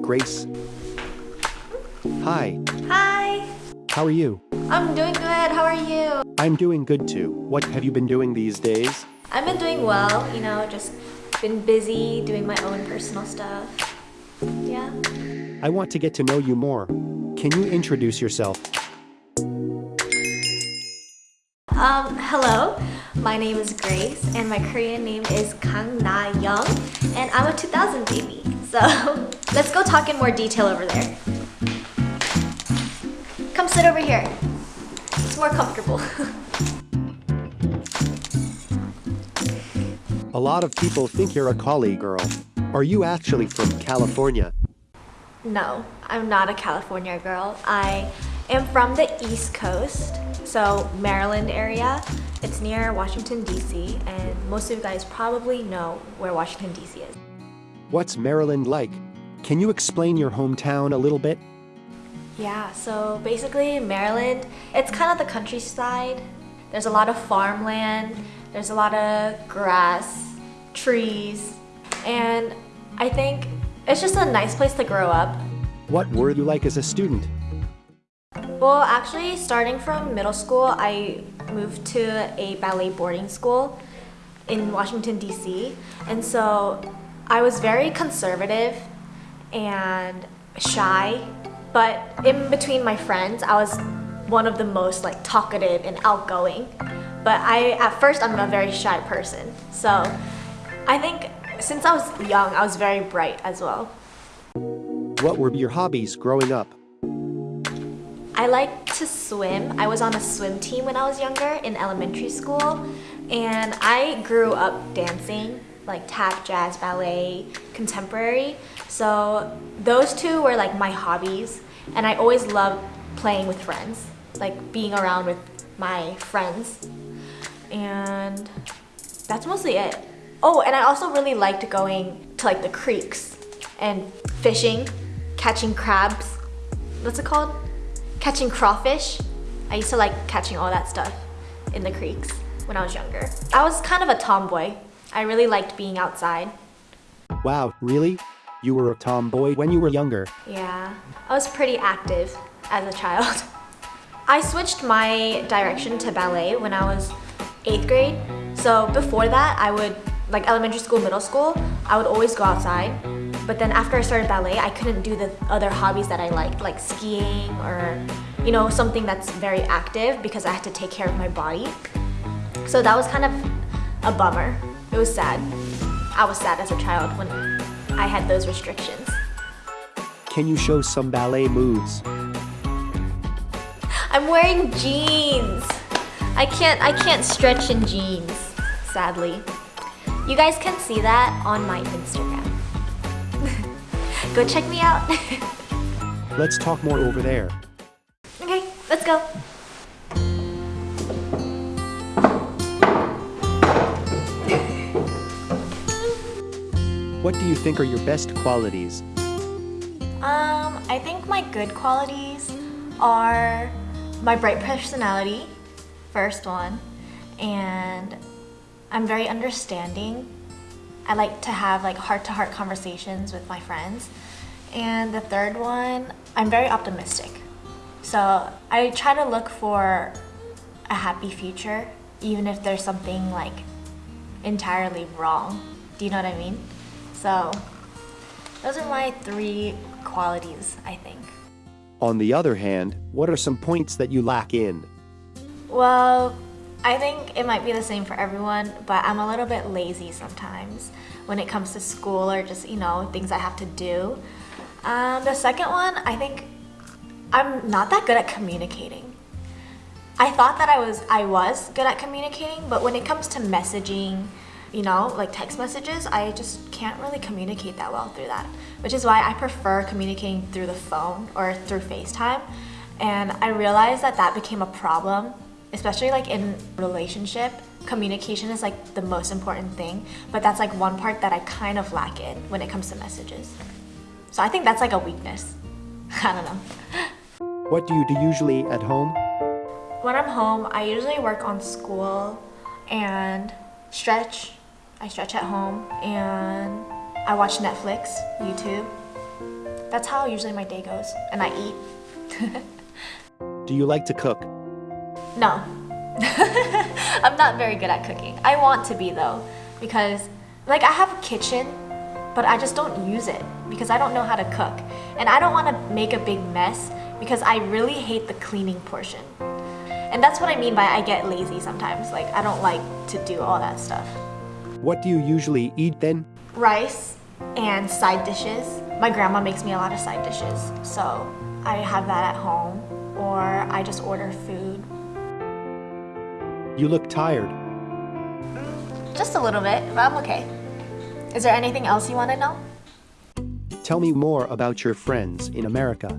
Grace. Hi, Hi, how are you? I'm doing good. How are you? I'm doing good too. What have you been doing these days? I've been doing well, you know, just been busy doing my own personal stuff. Yeah. I want to get to know you more. Can you introduce yourself? Um, hello. My name is Grace and my Korean name is Kang Na Young and I'm a 2000 baby. So, let's go talk in more detail over there. Come sit over here. It's more comfortable. A lot of people think you're a Cali girl. Are you actually from California? No, I'm not a California girl. I am from the East Coast, so Maryland area. It's near Washington, D.C., and most of you guys probably know where Washington, D.C. is. What's Maryland like? Can you explain your hometown a little bit? Yeah, so basically Maryland, it's kind of the countryside. There's a lot of farmland, there's a lot of grass, trees, and I think it's just a nice place to grow up. What were you like as a student? Well, actually, starting from middle school, I moved to a ballet boarding school in Washington, D.C. And so I was very conservative and shy, but in between my friends, I was one of the most like talkative and outgoing. But I, at first, I'm a very shy person. So I think since I was young, I was very bright as well. What were your hobbies growing up? I like to swim. I was on a swim team when I was younger in elementary school, and I grew up dancing like tap, jazz, ballet, contemporary. So those two were like my hobbies, and I always loved playing with friends, like being around with my friends. And that's mostly it. Oh, and I also really liked going to like the creeks and fishing, catching crabs. What's it called? Catching crawfish. I used to like catching all that stuff in the creeks when I was younger. I was kind of a tomboy. I really liked being outside. Wow, really? You were a tomboy when you were younger. Yeah, I was pretty active as a child. I switched my direction to ballet when I was eighth grade. So before that, I would, like elementary school, middle school, I would always go outside. But then after I started ballet, I couldn't do the other hobbies that I liked, like skiing or, you know, something that's very active because I had to take care of my body. So that was kind of a bummer. It was sad. I was sad as a child when I had those restrictions. Can you show some ballet moves? I'm wearing jeans. I can't I can't stretch in jeans, sadly. You guys can see that on my Instagram. go check me out. Let's talk more over there. okay, let's go. What do you think are your best qualities? Um, I think my good qualities are my bright personality, first one, and I'm very understanding. I like to have like heart-to-heart conversations with my friends. And the third one, I'm very optimistic. So I try to look for a happy future, even if there's something like entirely wrong. Do you know what I mean? So those are my three qualities, I think. On the other hand, what are some points that you lack in? Well, I think it might be the same for everyone, but I'm a little bit lazy sometimes when it comes to school or just, you know, things I have to do. Um, the second one, I think I'm not that good at communicating. I thought that I was I was good at communicating, but when it comes to messaging, you know, like text messages, I just can't really communicate that well through that. Which is why I prefer communicating through the phone or through FaceTime. And I realized that that became a problem, especially like in relationship. Communication is like the most important thing, but that's like one part that I kind of lack in when it comes to messages. So I think that's like a weakness. I don't know. What do you do usually at home? When I'm home, I usually work on school and stretch. I stretch at home and I watch Netflix, YouTube. that's how usually my day goes, and I eat. Do you like to cook? No. I'm not very good at cooking. I want to be though, because like I have a kitchen, but I just don't use it because I don't know how to cook. And I don't want to make a big mess because I really hate the cleaning portion. And that's what I mean by I get lazy sometimes. Like I don't like to do all that stuff. What do you usually eat then? Rice and side dishes. My grandma makes me a lot of side dishes, so I have that at home or I just order food. You look tired. Just a little bit, but I'm okay. Is there anything else you want to know? Tell me more about your friends in America.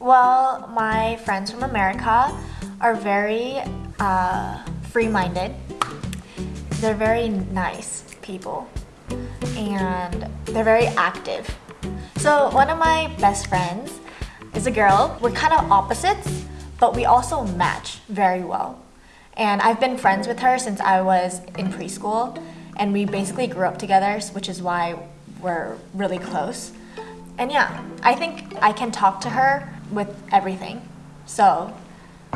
Well, my friends from America are very uh, free minded. They're very nice people and they're very active. So, one of my best friends is a girl. We're kind of opposites, but we also match very well. And I've been friends with her since I was in preschool, and we basically grew up together, which is why we're really close. And yeah, I think I can talk to her with everything. So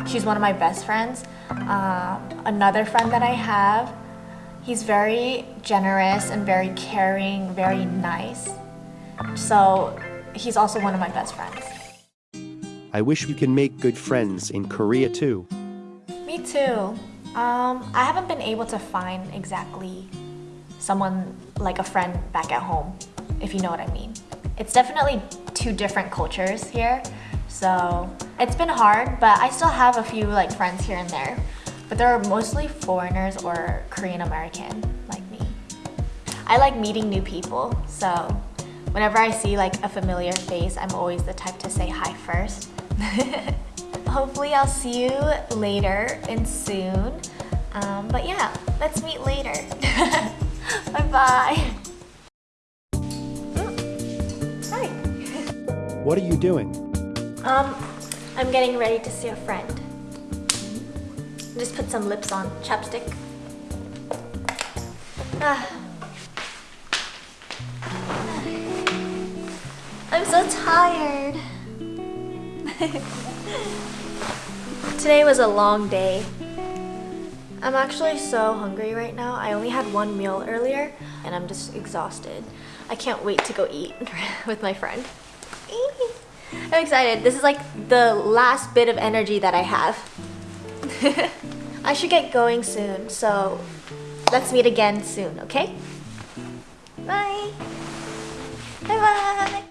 she's one of my best friends. Um, another friend that I have, he's very generous and very caring, very nice. So he's also one of my best friends. I wish we can make good friends in Korea too. Me too. Um, I haven't been able to find exactly someone like a friend back at home, if you know what I mean. It's definitely two different cultures here, so it's been hard, but I still have a few like friends here and there. But they're mostly foreigners or Korean American like me. I like meeting new people, so whenever I see like a familiar face, I'm always the type to say hi first. Hopefully I'll see you later and soon. Um, but yeah, let's meet later. Bye-bye. Mm. Hi. What are you doing? Um, I'm getting ready to see a friend. Just put some lips on, chapstick. Ah. I'm so tired. Today was a long day. I'm actually so hungry right now. I only had one meal earlier and I'm just exhausted. I can't wait to go eat with my friend. I'm excited. This is like the last bit of energy that I have. I should get going soon, so let's meet again soon, okay? Bye! Bye bye!